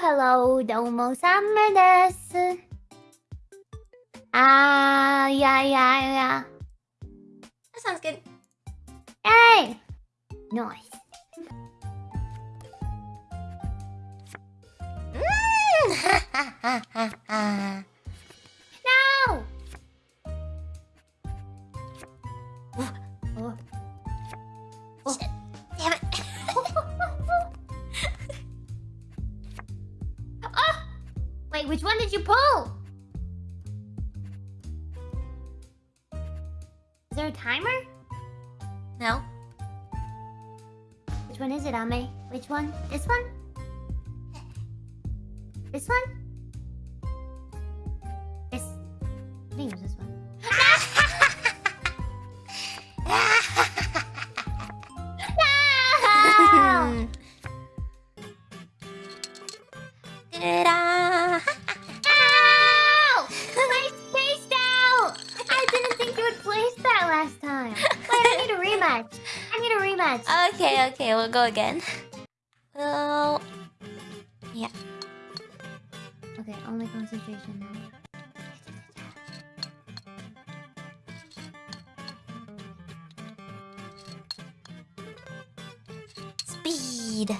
hello, domo same desu. Ah, yeah, yeah, yeah. That sounds good. Hey! Nice. Mm. No! Oh. Wait, which one did you pull? Is there a timer? No. Which one is it, Ame? Which one? This one? This one? This. I think it was this one. No! Da-da. Last time. Wait, I need a rematch. I need a rematch. okay, okay, we'll go again. Well, Yeah. Okay, only concentration now. speed.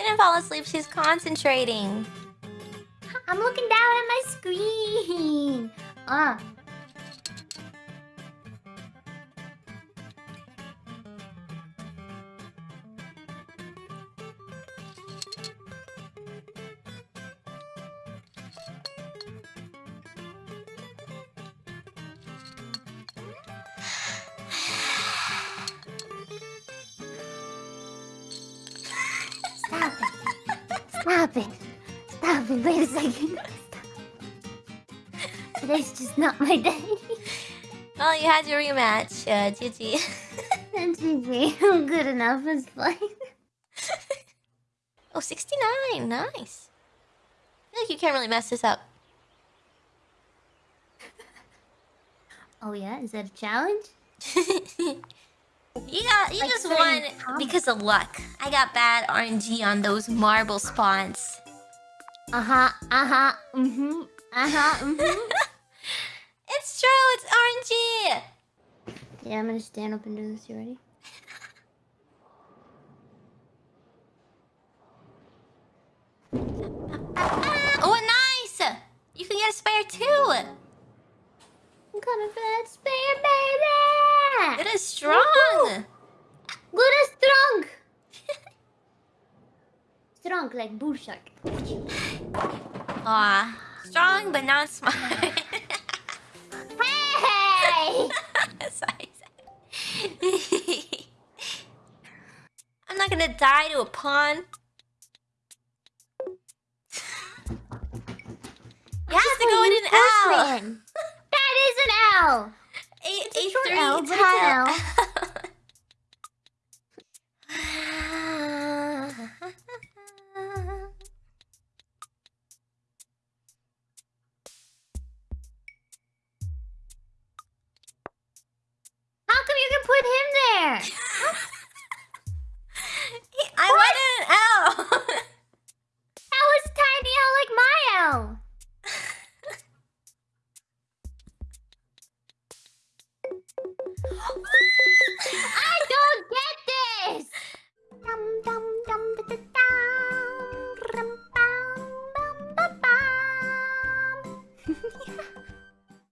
Didn't fall asleep, she's concentrating. I'm looking down at my screen. Ah. Stop it. Stop it. Wait a second. Stop. Today's just not my day. Well, you had your rematch, uh, GG. It's easy. Good enough is fine. oh, 69, nice. I feel like you can't really mess this up. Oh yeah? Is that a challenge? You got you Like just won comments. because of luck. I got bad RNG on those marble spawns. Uh-huh. Uh-huh. Mm-hmm. Uh-huh. Mm-hmm. It's true, it's RNG. yeah, I'm gonna stand up and do this. You ready? Ah, oh, nice. You can get a spare too. I'm coming for that spare baby! It is strong. Good as strong! strong like bull shark. Aw, strong but not smart. Hey! I'm not gonna die to a pawn. You have to go in an L. That is an L! A, It's a a three L, but it's an tile.